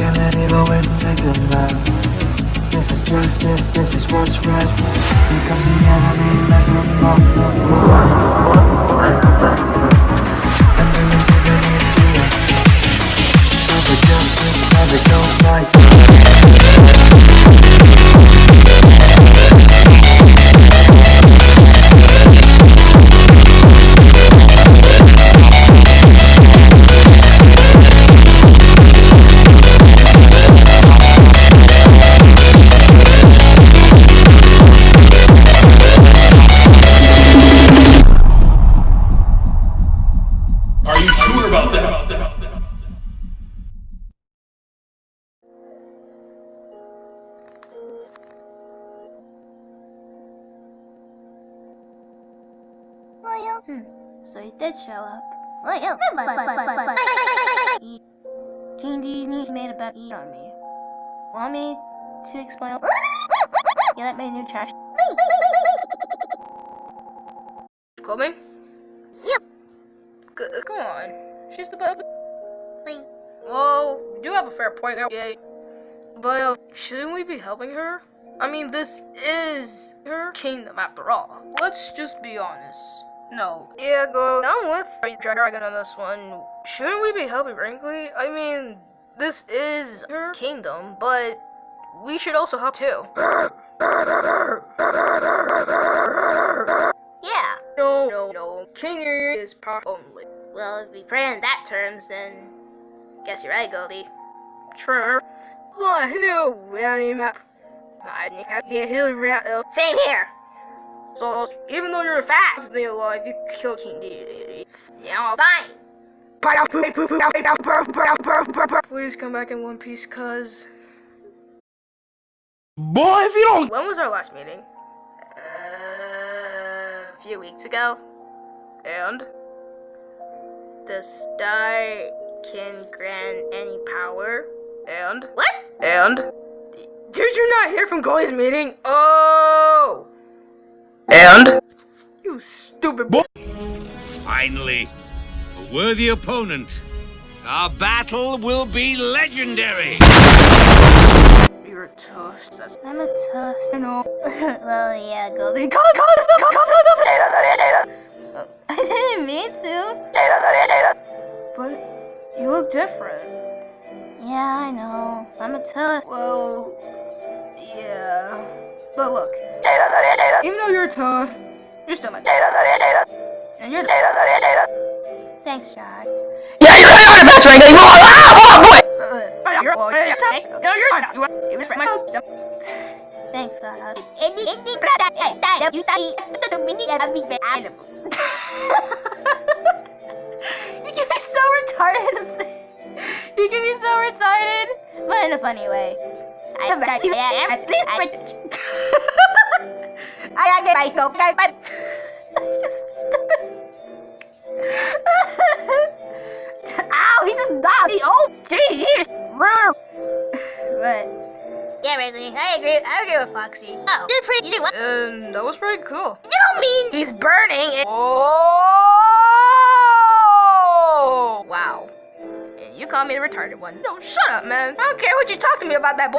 enemy, but when take a lap This is justice, this is what's right. Here comes the enemy, mess him up And Are you sure about that? Hmm. So he did show up. He- King Disney made a bet on me. Want me to explain? Yeah, that made new trash. Coming? Come on. She's the best. Well, you do have a fair point there. Yeah. But uh, shouldn't we be helping her? I mean, this is her kingdom after all. Let's just be honest. No. Yeah, go. I'm with Dragon on this one. Shouldn't we be helping Brinkley? I mean, this is her kingdom, but we should also help too. Yeah. No, no, no. King is power only. Well, if we put it in that terms, then guess you're right, Goldie. True. Well, no, I mean, I think I can't heal right now. Same here. So, even though you're fast, stay alive, you kill King D. Yeah, fine. Please come back in one piece, cuz. Boy, if you don't When was our last meeting? Uh, a few weeks ago, And? the star can grant any power. And? What? And? Did you not hear from Goldie's meeting? Oh! And? You stupid boy. Finally, a worthy opponent. Our battle will be legendary. You're a toast. That's I'm a toast. I know. well, yeah. Come on, come on, come on, come on, I didn't mean to. But you look different. Yeah, I know. I'm a toast. Well, yeah. But look, even though you're a toad, you're still my And you're Thanks, Jack. Yeah, you're not the best right now. Ah, boy! Thanks, Bob. you can be so retarded. you can be so retarded, but in a funny way. I am back. Yeah, I am. Please, I get my go. Ow! But yeah, Ridley, I agree. I agree with Foxy. Oh, you did pretty. You did what? And um, that was pretty cool. You don't mean he's burning it. Oh! Wow. You call me the retarded one. No, shut up, man. I don't care what you talk to me about that bull.